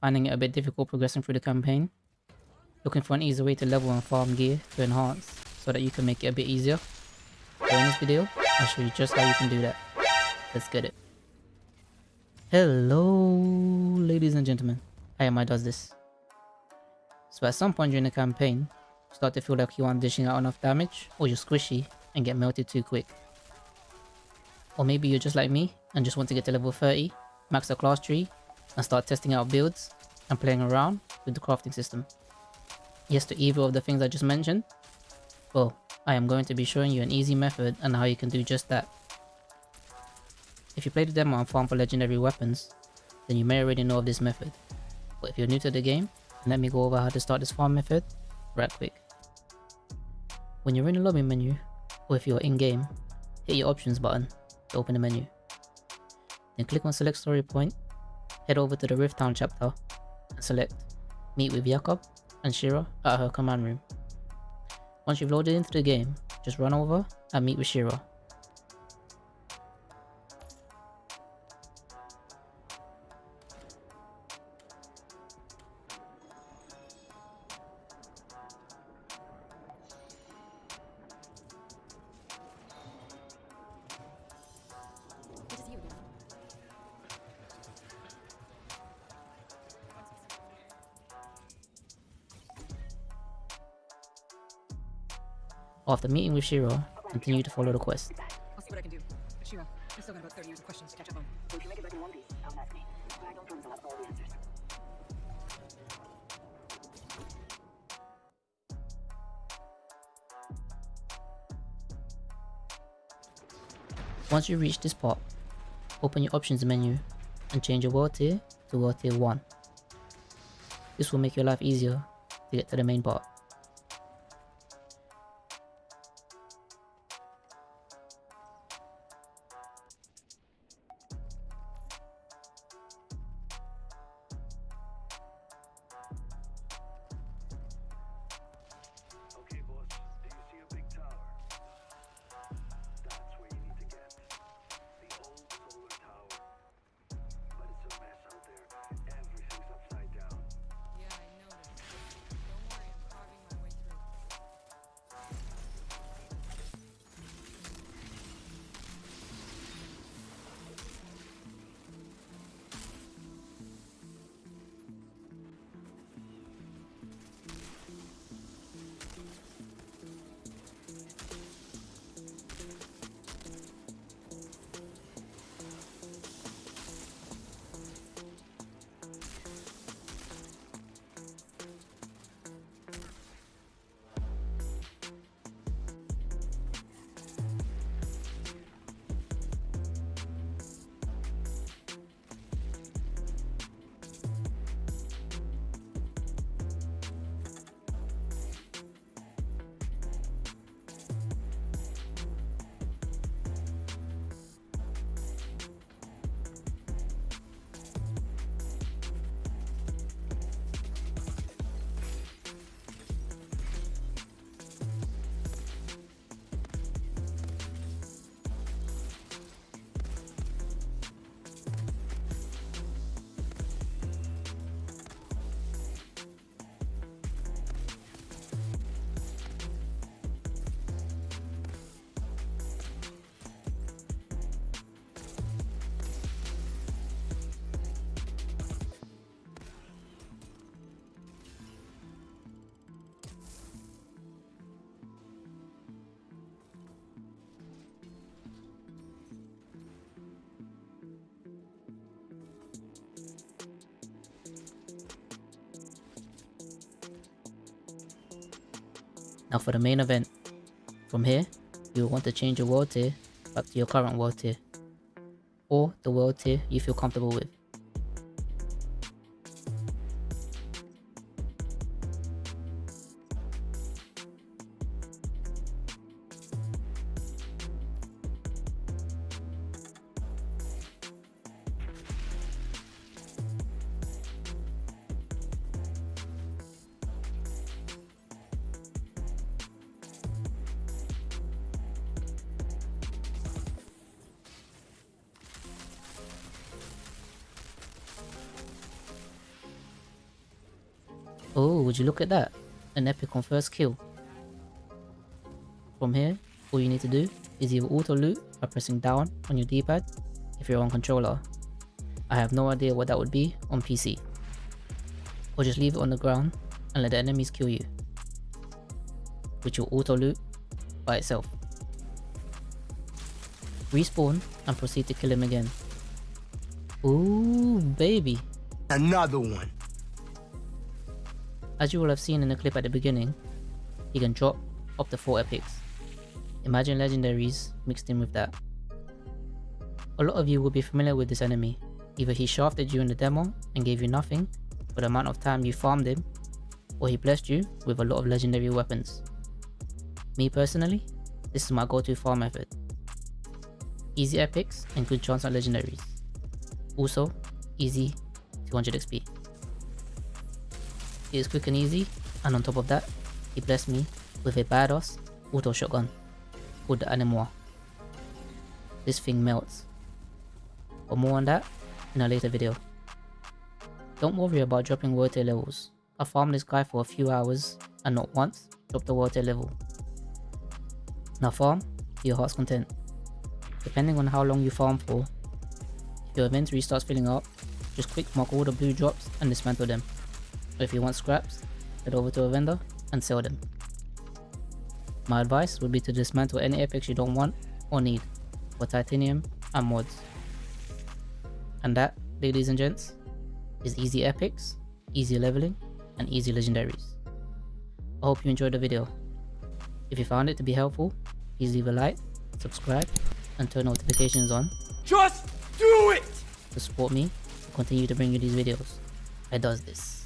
finding it a bit difficult progressing through the campaign, looking for an easy way to level and farm gear to enhance so that you can make it a bit easier. So in this video, I'll show you just how you can do that. Let's get it. Hello ladies and gentlemen, I am I does this. So at some point during the campaign, start to feel like you aren't dishing out enough damage or you're squishy and get melted too quick. Or maybe you're just like me and just want to get to level 30, max the class tree, and start testing out builds and playing around with the crafting system. Yes to either of the things I just mentioned? Well, I am going to be showing you an easy method and how you can do just that. If you play the demo and farm for legendary weapons, then you may already know of this method. But if you're new to the game, let me go over how to start this farm method right quick. When you're in the lobby menu, or if you're in-game, hit your options button to open the menu. Then click on select story point, head over to the Rift Town chapter, and select meet with Jakub and Shira at her command room. Once you've loaded into the game, just run over and meet with Shira. After meeting with Shira, continue to follow the quest. I'll see what I can do. Shira, I still got about 30 years of questions to catch up on. So if you make it back in one piece, don't ask me. I don't promise I'll have all the answers. Once you reach this part, open your options menu and change your world tier to world tier 1. This will make your life easier to get to the main part. Now for the main event. From here, you want to change your world tier back to your current world tier. Or the world tier you feel comfortable with. Oh, would you look at that? An epic on first kill. From here, all you need to do is either auto loot by pressing down on your D-pad if you're on controller. I have no idea what that would be on PC. Or just leave it on the ground and let the enemies kill you. Which will auto loot by itself. Respawn and proceed to kill him again. Ooh, baby. Another one. As you will have seen in the clip at the beginning, he can drop up to 4 epics. Imagine legendaries mixed in with that. A lot of you will be familiar with this enemy. Either he shafted you in the demo and gave you nothing for the amount of time you farmed him, or he blessed you with a lot of legendary weapons. Me personally, this is my go-to farm method. Easy epics and good chance at legendaries. Also, easy 200 XP. It is quick and easy, and on top of that, he blessed me with a badass auto shotgun called the Anemois. This thing melts. But more on that in a later video. Don't worry about dropping water levels. I farmed this guy for a few hours and not once dropped the water level. Now farm to your heart's content. Depending on how long you farm for, if your inventory starts filling up, just quick mark all the blue drops and dismantle them. If you want scraps, head over to a vendor and sell them. My advice would be to dismantle any epics you don't want or need for titanium and mods. And that, ladies and gents, is easy epics, easy leveling, and easy legendaries. I hope you enjoyed the video. If you found it to be helpful, please leave a like, subscribe, and turn notifications on Just do it! to support me to continue to bring you these videos. I does this.